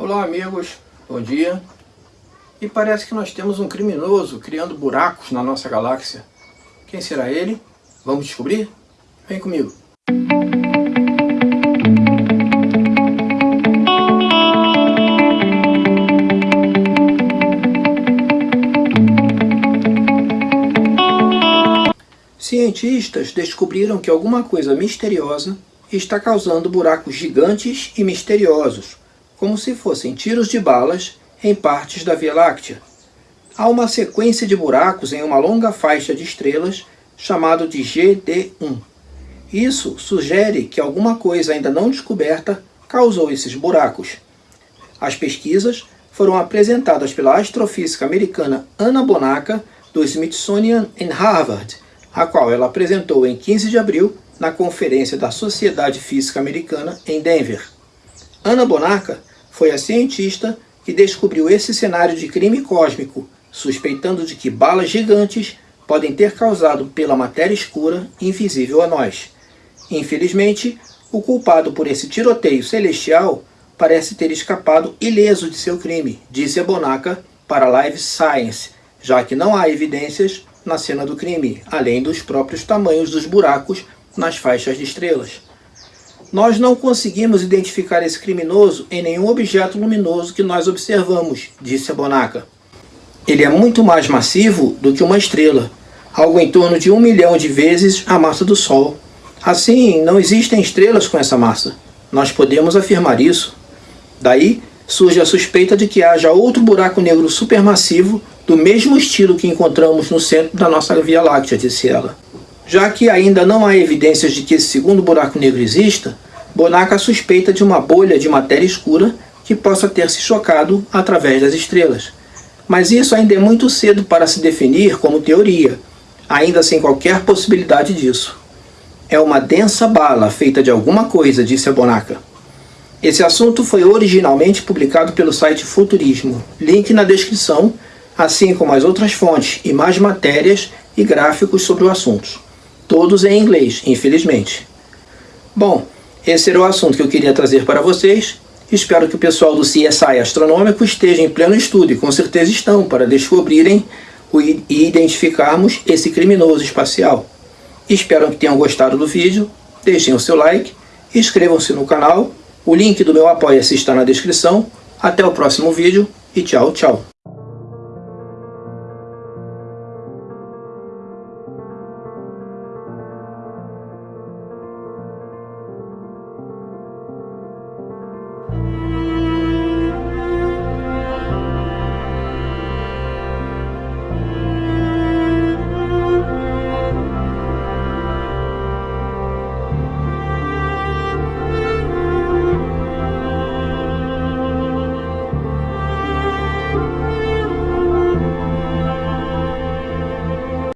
Olá amigos, bom dia. E parece que nós temos um criminoso criando buracos na nossa galáxia. Quem será ele? Vamos descobrir? Vem comigo. Cientistas descobriram que alguma coisa misteriosa está causando buracos gigantes e misteriosos como se fossem tiros de balas em partes da Via Láctea. Há uma sequência de buracos em uma longa faixa de estrelas chamado de GD1. Isso sugere que alguma coisa ainda não descoberta causou esses buracos. As pesquisas foram apresentadas pela astrofísica americana Anna Bonaca, do Smithsonian em Harvard, a qual ela apresentou em 15 de abril na Conferência da Sociedade Física Americana em Denver. Ana Bonaca foi a cientista que descobriu esse cenário de crime cósmico, suspeitando de que balas gigantes podem ter causado pela matéria escura invisível a nós. Infelizmente, o culpado por esse tiroteio celestial parece ter escapado ileso de seu crime, disse a Bonaca para Live Science, já que não há evidências na cena do crime, além dos próprios tamanhos dos buracos nas faixas de estrelas. Nós não conseguimos identificar esse criminoso em nenhum objeto luminoso que nós observamos, disse a Bonaca. Ele é muito mais massivo do que uma estrela, algo em torno de um milhão de vezes a massa do Sol. Assim, não existem estrelas com essa massa. Nós podemos afirmar isso. Daí, surge a suspeita de que haja outro buraco negro supermassivo do mesmo estilo que encontramos no centro da nossa Via Láctea, disse ela. Já que ainda não há evidências de que esse segundo buraco negro exista, Bonaca suspeita de uma bolha de matéria escura que possa ter se chocado através das estrelas. Mas isso ainda é muito cedo para se definir como teoria, ainda sem qualquer possibilidade disso. É uma densa bala feita de alguma coisa, disse a Bonaca. Esse assunto foi originalmente publicado pelo site Futurismo, link na descrição, assim como as outras fontes e mais matérias e gráficos sobre o assunto todos em inglês, infelizmente. Bom, esse era o assunto que eu queria trazer para vocês. Espero que o pessoal do CSI Astronômico esteja em pleno estudo, e com certeza estão, para descobrirem e identificarmos esse criminoso espacial. Espero que tenham gostado do vídeo, deixem o seu like, inscrevam-se no canal, o link do meu Apoia-se está na descrição. Até o próximo vídeo e tchau, tchau.